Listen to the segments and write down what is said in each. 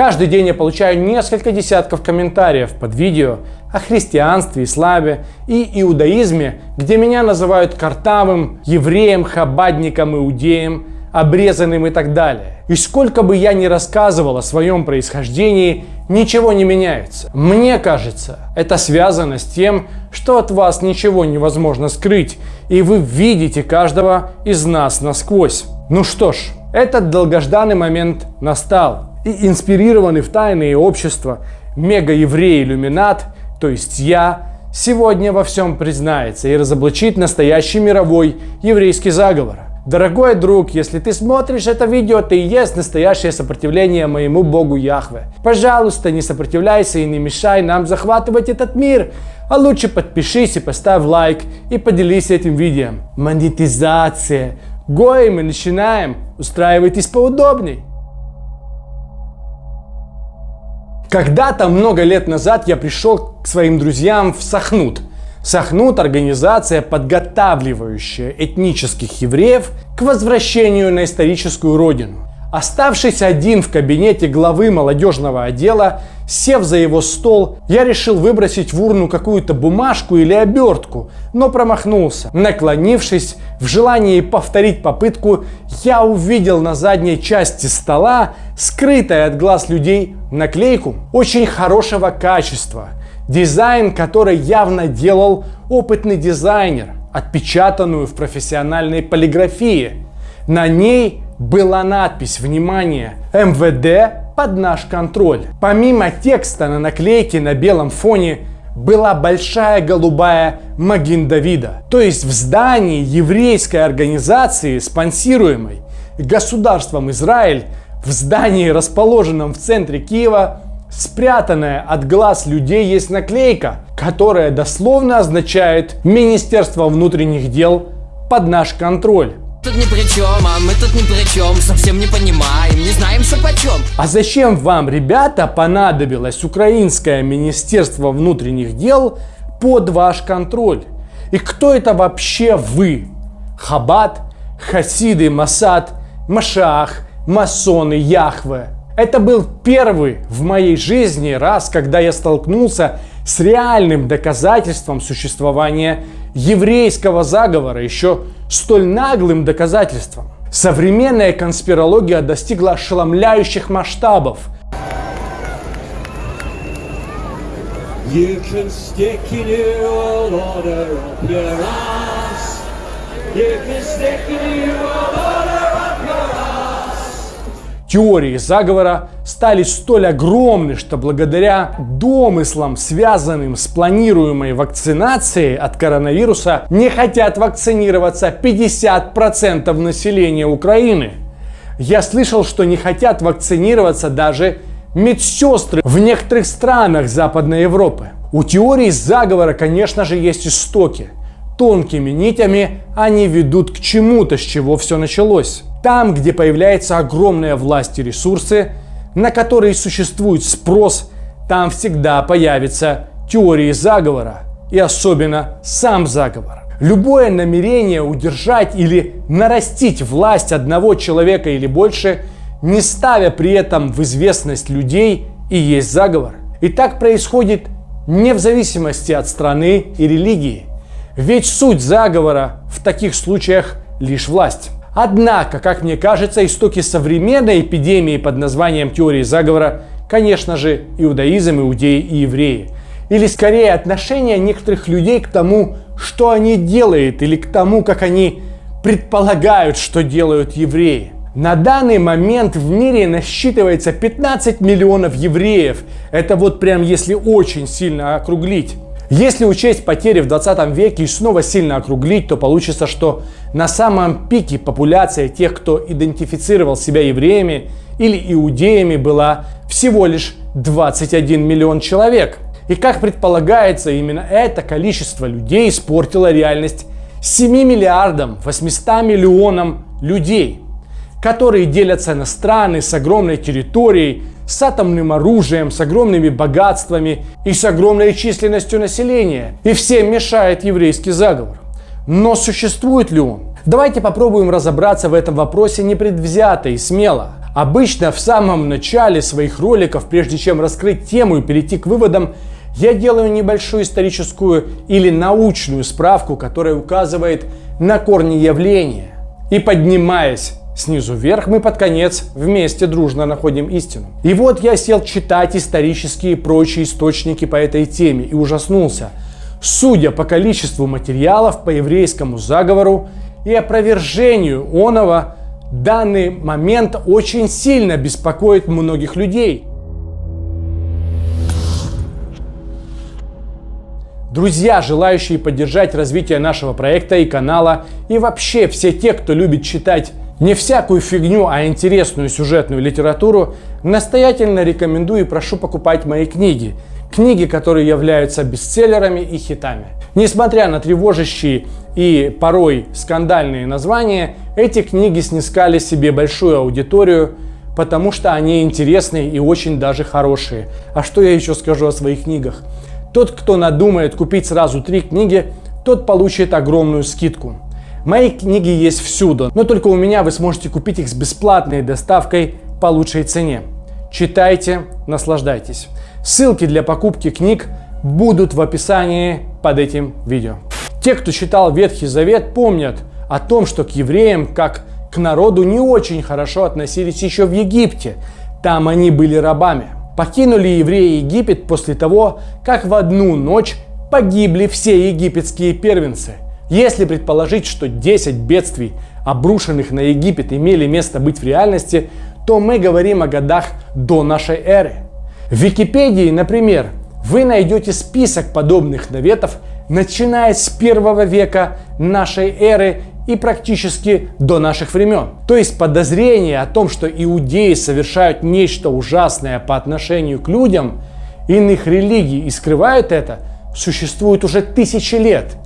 Каждый день я получаю несколько десятков комментариев под видео о христианстве, исламе и иудаизме, где меня называют картавым, евреем, хабадником, иудеем, обрезанным и так далее. И сколько бы я ни рассказывал о своем происхождении, ничего не меняется. Мне кажется, это связано с тем, что от вас ничего невозможно скрыть, и вы видите каждого из нас насквозь. Ну что ж, этот долгожданный момент настал, и инспирированный в тайные общества мега-еврей-иллюминат, то есть я, сегодня во всем признается и разоблачит настоящий мировой еврейский заговор. Дорогой друг, если ты смотришь это видео, ты и есть настоящее сопротивление моему Богу Яхве. Пожалуйста, не сопротивляйся и не мешай нам захватывать этот мир. А лучше подпишись и поставь лайк и поделись этим видео. Монетизация. Гои, мы начинаем. Устраивайтесь поудобней. Когда-то, много лет назад, я пришел к своим друзьям в Сахнут – Сахнут – организация, подготавливающая этнических евреев к возвращению на историческую родину. Оставшись один в кабинете главы молодежного отдела, сев за его стол, я решил выбросить в урну какую-то бумажку или обертку, но промахнулся. Наклонившись, в желании повторить попытку, я увидел на задней части стола, скрытой от глаз людей, наклейку очень хорошего качества – Дизайн, который явно делал опытный дизайнер, отпечатанную в профессиональной полиграфии. На ней была надпись «Внимание! МВД под наш контроль». Помимо текста на наклейке на белом фоне была большая голубая Магин Давида. То есть в здании еврейской организации, спонсируемой государством Израиль, в здании, расположенном в центре Киева, Спрятанная от глаз людей есть наклейка, которая дословно означает Министерство внутренних дел под наш контроль. Тут ни при чем, а мы тут ни при чем, совсем не понимаем, не знаем, что почем. А зачем вам, ребята, понадобилось украинское Министерство внутренних дел под ваш контроль? И кто это вообще вы? Хабат, Хасиды, Масад, Машах, масоны, Яхве? Это был первый в моей жизни раз, когда я столкнулся с реальным доказательством существования еврейского заговора, еще столь наглым доказательством. Современная конспирология достигла ошеломляющих масштабов. You can stick your order of your ass. You can stick your order теории заговора стали столь огромны, что благодаря домыслам, связанным с планируемой вакцинацией от коронавируса, не хотят вакцинироваться 50% населения Украины. Я слышал, что не хотят вакцинироваться даже медсестры в некоторых странах Западной Европы. У теории заговора, конечно же, есть истоки. Тонкими нитями они ведут к чему-то, с чего все началось. Там, где появляется огромная власть и ресурсы, на которые существует спрос, там всегда появятся теории заговора и особенно сам заговор. Любое намерение удержать или нарастить власть одного человека или больше, не ставя при этом в известность людей, и есть заговор. И так происходит не в зависимости от страны и религии. Ведь суть заговора в таких случаях лишь власть. Однако, как мне кажется, истоки современной эпидемии под названием теории заговора, конечно же, иудаизм, иудеи и евреи. Или скорее отношение некоторых людей к тому, что они делают, или к тому, как они предполагают, что делают евреи. На данный момент в мире насчитывается 15 миллионов евреев. Это вот прям если очень сильно округлить. Если учесть потери в 20 веке и снова сильно округлить, то получится, что на самом пике популяция тех, кто идентифицировал себя евреями или иудеями, была всего лишь 21 миллион человек. И как предполагается, именно это количество людей испортило реальность 7 миллиардам 800 миллионам людей, которые делятся на страны с огромной территорией, с атомным оружием, с огромными богатствами и с огромной численностью населения. И всем мешает еврейский заговор. Но существует ли он? Давайте попробуем разобраться в этом вопросе непредвзято и смело. Обычно в самом начале своих роликов, прежде чем раскрыть тему и перейти к выводам, я делаю небольшую историческую или научную справку, которая указывает на корни явления. И поднимаясь снизу вверх, мы под конец вместе дружно находим истину. И вот я сел читать исторические и прочие источники по этой теме и ужаснулся. Судя по количеству материалов по еврейскому заговору и опровержению оного, данный момент очень сильно беспокоит многих людей. Друзья, желающие поддержать развитие нашего проекта и канала, и вообще все те, кто любит читать не всякую фигню, а интересную сюжетную литературу, настоятельно рекомендую и прошу покупать мои книги. Книги, которые являются бестселлерами и хитами. Несмотря на тревожащие и порой скандальные названия, эти книги снискали себе большую аудиторию, потому что они интересные и очень даже хорошие. А что я еще скажу о своих книгах? Тот, кто надумает купить сразу три книги, тот получит огромную скидку. Мои книги есть всюду, но только у меня вы сможете купить их с бесплатной доставкой по лучшей цене. Читайте, наслаждайтесь. Ссылки для покупки книг будут в описании под этим видео. Те, кто читал Ветхий Завет, помнят о том, что к евреям, как к народу, не очень хорошо относились еще в Египте. Там они были рабами. Покинули евреи Египет после того, как в одну ночь погибли все египетские первенцы. Если предположить, что 10 бедствий, обрушенных на Египет, имели место быть в реальности, то мы говорим о годах до нашей эры. В Википедии, например, вы найдете список подобных наветов, начиная с первого века нашей эры и практически до наших времен. То есть подозрение о том, что иудеи совершают нечто ужасное по отношению к людям иных религий и скрывают это, существует уже тысячи лет.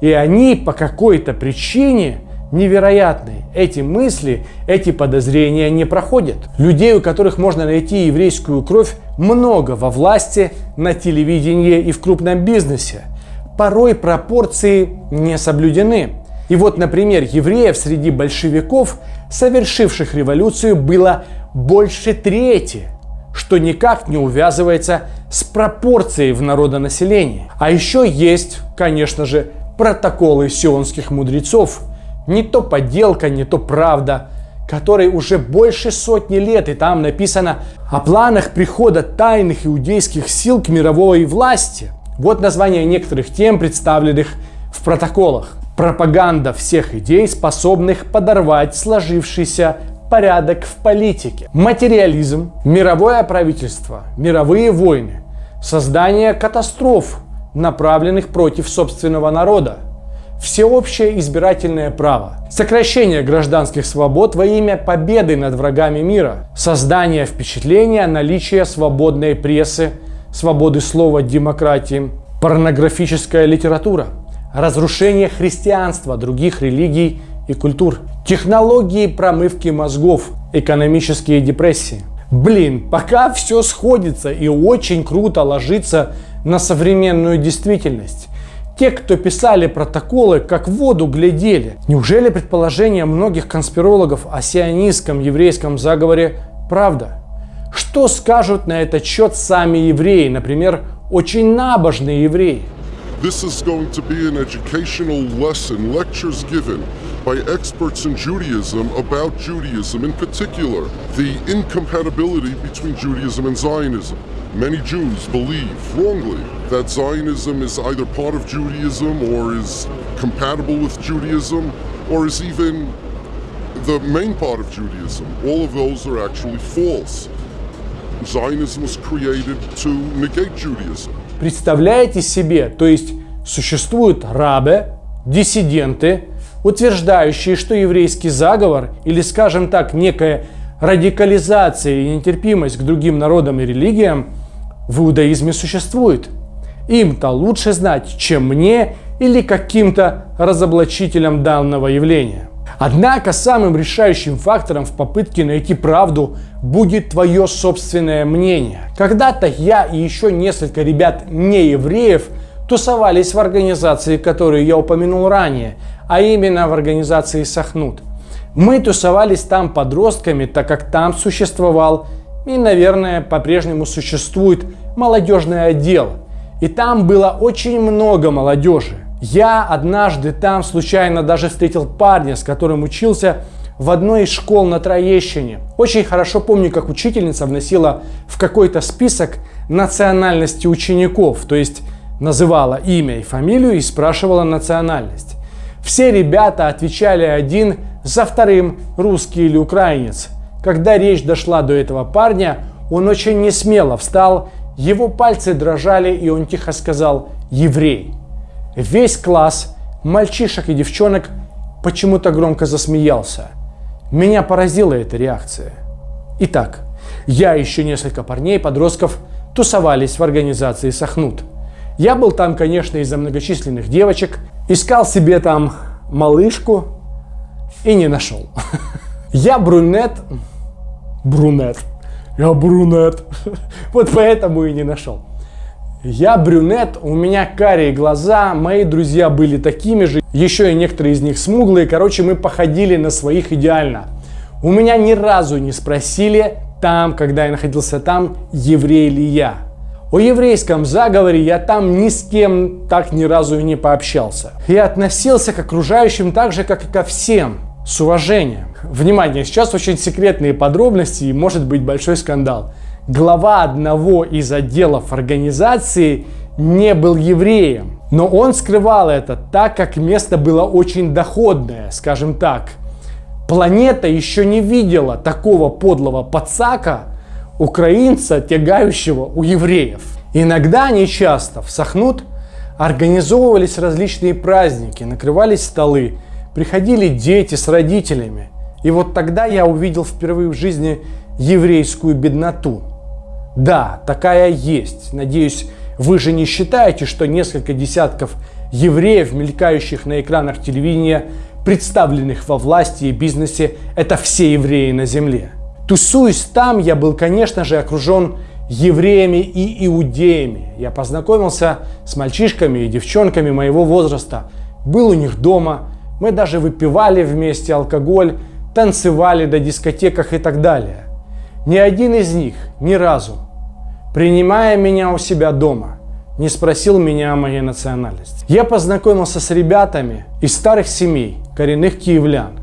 И они по какой-то причине невероятные. Эти мысли, эти подозрения не проходят. Людей, у которых можно найти еврейскую кровь, много во власти, на телевидении и в крупном бизнесе. Порой пропорции не соблюдены. И вот, например, евреев среди большевиков, совершивших революцию, было больше трети, что никак не увязывается с пропорцией в народонаселении. А еще есть, конечно же, протоколы сионских мудрецов, не то подделка, не то правда, которой уже больше сотни лет, и там написано о планах прихода тайных иудейских сил к мировой власти. Вот название некоторых тем, представленных в протоколах. Пропаганда всех идей, способных подорвать сложившийся порядок в политике. Материализм, мировое правительство, мировые войны, создание катастроф, направленных против собственного народа, всеобщее избирательное право, сокращение гражданских свобод во имя победы над врагами мира, создание впечатления наличия свободной прессы, свободы слова, демократии, порнографическая литература, разрушение христианства, других религий и культур, технологии промывки мозгов, экономические депрессии. Блин, пока все сходится и очень круто ложится на современную действительность. Те, кто писали протоколы, как в воду глядели. Неужели предположение многих конспирологов о сионистском еврейском заговоре правда? Что скажут на этот счет сами евреи, например, очень набожные евреи? This is going to be an educational lesson, lectures given by experts in Judaism about Judaism, in particular, the incompatibility between Judaism and Zionism. Many Jews believe wrongly that Zionism is either part of Judaism or is compatible with Judaism or is even the main part of Judaism. All of those are actually false. Zionism was created to negate Judaism. Представляете себе, то есть существуют рабы, диссиденты, утверждающие, что еврейский заговор или, скажем так, некая радикализация и нетерпимость к другим народам и религиям в иудаизме существует. Им-то лучше знать, чем мне или каким-то разоблачителям данного явления. Однако самым решающим фактором в попытке найти правду будет твое собственное мнение. Когда-то я и еще несколько ребят не евреев тусовались в организации, которую я упомянул ранее, а именно в организации Сахнут. Мы тусовались там подростками, так как там существовал и, наверное, по-прежнему существует молодежный отдел. И там было очень много молодежи. Я однажды там случайно даже встретил парня, с которым учился в одной из школ на Троещине. Очень хорошо помню, как учительница вносила в какой-то список национальности учеников, то есть называла имя и фамилию и спрашивала национальность. Все ребята отвечали один за вторым, русский или украинец. Когда речь дошла до этого парня, он очень несмело встал, его пальцы дрожали, и он тихо сказал «еврей». Весь класс, мальчишек и девчонок, почему-то громко засмеялся. Меня поразила эта реакция. Итак, я и еще несколько парней, подростков, тусовались в организации «Сахнут». Я был там, конечно, из-за многочисленных девочек, искал себе там малышку и не нашел. Я брюнет, брюнет, я брюнет, вот поэтому и не нашел. Я брюнет, у меня карие глаза, мои друзья были такими же, еще и некоторые из них смуглые, короче, мы походили на своих идеально. У меня ни разу не спросили там, когда я находился там, еврей ли я. О еврейском заговоре я там ни с кем так ни разу и не пообщался. Я относился к окружающим так же, как и ко всем, с уважением. Внимание, сейчас очень секретные подробности и может быть большой скандал. Глава одного из отделов организации не был евреем, но он скрывал это так, как место было очень доходное, скажем так. Планета еще не видела такого подлого подсака, украинца, тягающего у евреев. Иногда, не часто, в Сахнут организовывались различные праздники, накрывались столы, приходили дети с родителями. И вот тогда я увидел впервые в жизни еврейскую бедноту. Да, такая есть. Надеюсь, вы же не считаете, что несколько десятков евреев, мелькающих на экранах телевидения, представленных во власти и бизнесе, это все евреи на земле. Тусуясь там, я был, конечно же, окружен евреями и иудеями. Я познакомился с мальчишками и девчонками моего возраста, был у них дома, мы даже выпивали вместе алкоголь, танцевали до дискотеках и так далее. Ни один из них ни разу, принимая меня у себя дома, не спросил меня о моей национальности. Я познакомился с ребятами из старых семей, коренных киевлян,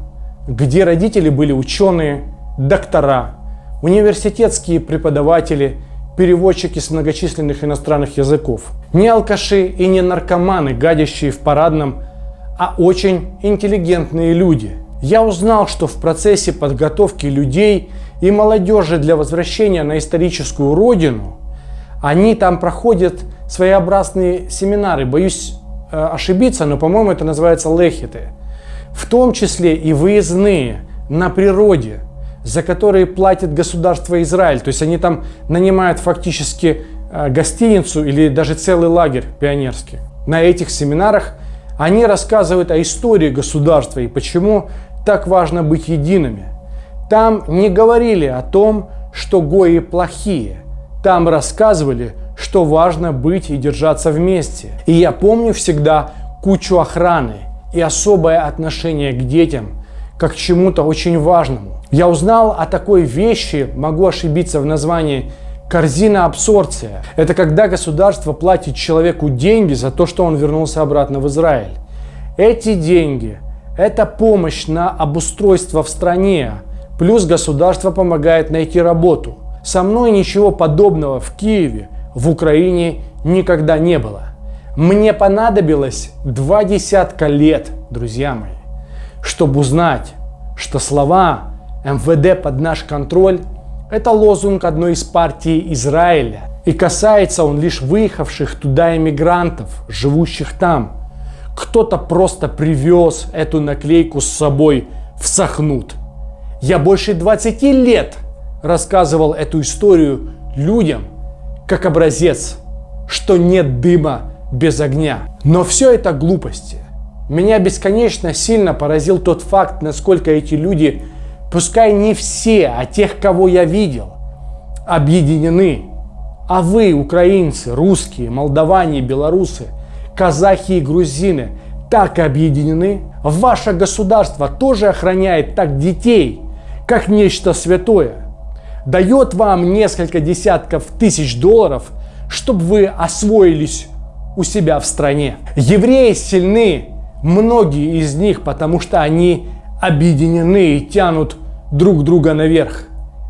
где родители были ученые, доктора, университетские преподаватели, переводчики с многочисленных иностранных языков. Не алкаши и не наркоманы, гадящие в парадном, а очень интеллигентные люди. Я узнал, что в процессе подготовки людей и молодежи для возвращения на историческую родину, они там проходят своеобразные семинары. Боюсь э, ошибиться, но, по-моему, это называется лехиты. В том числе и выездные на природе – за которые платит государство Израиль. То есть они там нанимают фактически э, гостиницу или даже целый лагерь пионерский. На этих семинарах они рассказывают о истории государства и почему так важно быть едиными. Там не говорили о том, что гои плохие. Там рассказывали, что важно быть и держаться вместе. И я помню всегда кучу охраны и особое отношение к детям, как к чему-то очень важному. Я узнал о такой вещи, могу ошибиться в названии, корзина абсорбция. Это когда государство платит человеку деньги за то, что он вернулся обратно в Израиль. Эти деньги – это помощь на обустройство в стране, плюс государство помогает найти работу. Со мной ничего подобного в Киеве, в Украине никогда не было. Мне понадобилось два десятка лет, друзья мои, чтобы узнать, что слова МВД под наш контроль – это лозунг одной из партий Израиля. И касается он лишь выехавших туда иммигрантов, живущих там. Кто-то просто привез эту наклейку с собой в Сахнут. Я больше 20 лет рассказывал эту историю людям как образец, что нет дыма без огня. Но все это глупости. Меня бесконечно сильно поразил тот факт, насколько эти люди – Пускай не все, а тех, кого я видел, объединены. А вы, украинцы, русские, молдаване, белорусы, казахи и грузины, так объединены. Ваше государство тоже охраняет так детей, как нечто святое. Дает вам несколько десятков тысяч долларов, чтобы вы освоились у себя в стране. Евреи сильны, многие из них, потому что они объединены и тянут друг друга наверх.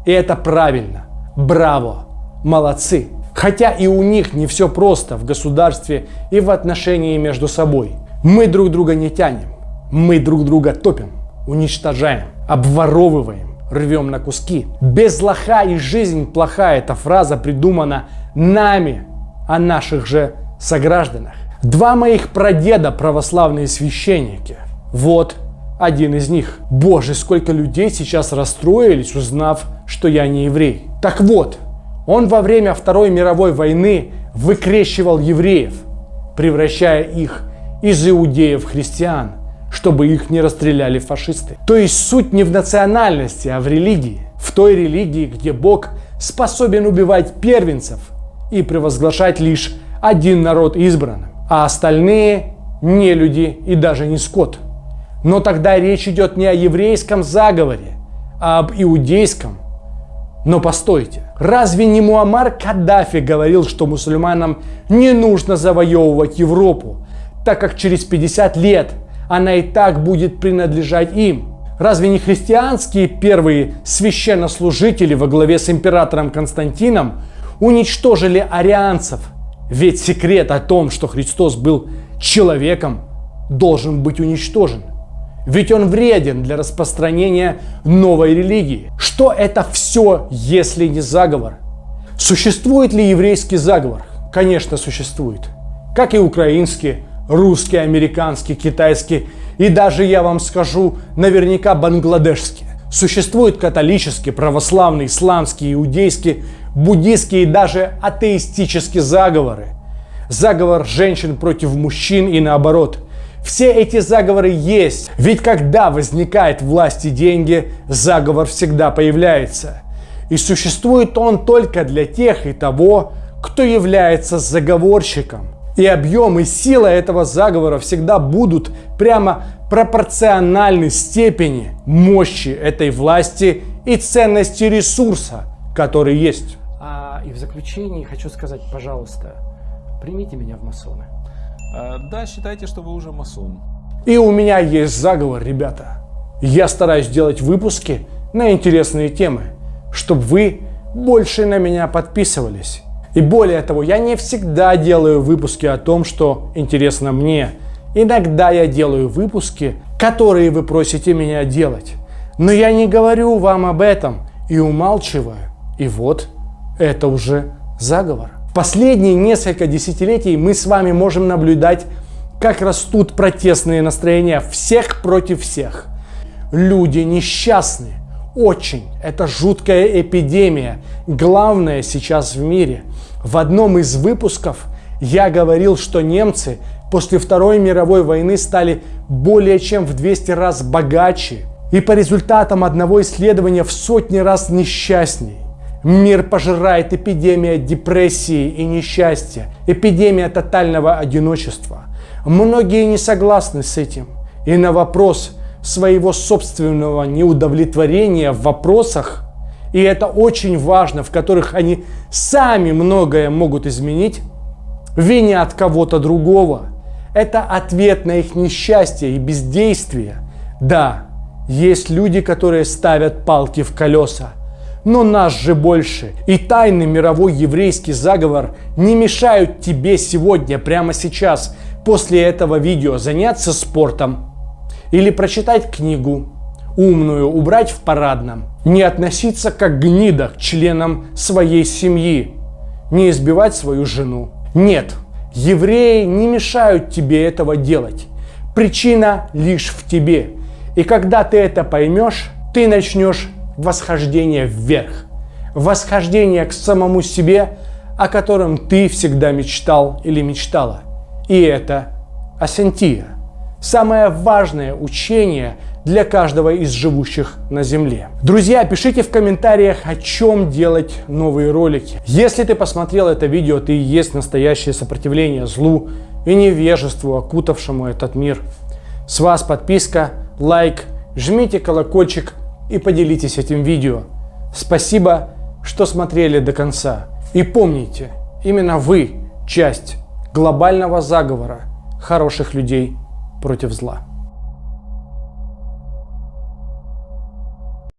И это правильно. Браво! Молодцы! Хотя и у них не все просто в государстве и в отношении между собой. Мы друг друга не тянем. Мы друг друга топим, уничтожаем, обворовываем, рвем на куски. Без лоха и жизнь плохая. Эта фраза придумана нами, о наших же согражданах. Два моих прадеда православные священники. Вот один из них. Боже, сколько людей сейчас расстроились, узнав, что я не еврей. Так вот, он во время Второй мировой войны выкрещивал евреев, превращая их из иудеев в христиан, чтобы их не расстреляли фашисты. То есть суть не в национальности, а в религии. В той религии, где Бог способен убивать первенцев и превозглашать лишь один народ избранным, а остальные не люди и даже не скот. Но тогда речь идет не о еврейском заговоре, а об иудейском. Но постойте, разве не Муаммар Каддафи говорил, что мусульманам не нужно завоевывать Европу, так как через 50 лет она и так будет принадлежать им? Разве не христианские первые священнослужители во главе с императором Константином уничтожили арианцев – ведь секрет о том, что Христос был человеком, должен быть уничтожен. Ведь он вреден для распространения новой религии. Что это все, если не заговор? Существует ли еврейский заговор? Конечно, существует. Как и украинский, русский, американский, китайский и даже, я вам скажу, наверняка бангладешский. Существует католический, православный, исламский, иудейский, буддийские и даже атеистические заговоры. Заговор женщин против мужчин и наоборот. Все эти заговоры есть, ведь когда возникает власть и деньги, заговор всегда появляется. И существует он только для тех и того, кто является заговорщиком. И объем и сила этого заговора всегда будут прямо пропорциональны степени мощи этой власти и ценности ресурса, который есть. А, и в заключении хочу сказать, пожалуйста, примите меня в масоны. А, да, считайте, что вы уже масон. И у меня есть заговор, ребята. Я стараюсь делать выпуски на интересные темы, чтобы вы больше на меня подписывались. И более того, я не всегда делаю выпуски о том, что интересно мне. Иногда я делаю выпуски, которые вы просите меня делать. Но я не говорю вам об этом и умалчиваю. И вот это уже заговор. Последние несколько десятилетий мы с вами можем наблюдать, как растут протестные настроения всех против всех. Люди несчастны. Очень. Это жуткая эпидемия. Главное сейчас в мире. В одном из выпусков я говорил, что немцы после Второй мировой войны стали более чем в 200 раз богаче. И по результатам одного исследования в сотни раз несчастней. Мир пожирает эпидемия депрессии и несчастья, эпидемия тотального одиночества. Многие не согласны с этим. И на вопрос своего собственного неудовлетворения в вопросах, и это очень важно, в которых они сами многое могут изменить, винят кого-то другого. Это ответ на их несчастье и бездействие. Да, есть люди, которые ставят палки в колеса, но нас же больше. И тайный мировой еврейский заговор не мешают тебе сегодня, прямо сейчас, после этого видео заняться спортом или прочитать книгу умную, убрать в парадном, не относиться как гнида к членам своей семьи, не избивать свою жену. Нет, евреи не мешают тебе этого делать. Причина лишь в тебе. И когда ты это поймешь, ты начнешь восхождение вверх, восхождение к самому себе, о котором ты всегда мечтал или мечтала. И это асентия, самое важное учение для каждого из живущих на Земле. Друзья, пишите в комментариях, о чем делать новые ролики. Если ты посмотрел это видео, ты и есть настоящее сопротивление злу и невежеству, окутавшему этот мир. С вас подписка, лайк, жмите колокольчик и поделитесь этим видео. Спасибо, что смотрели до конца. И помните, именно вы часть глобального заговора хороших людей против зла.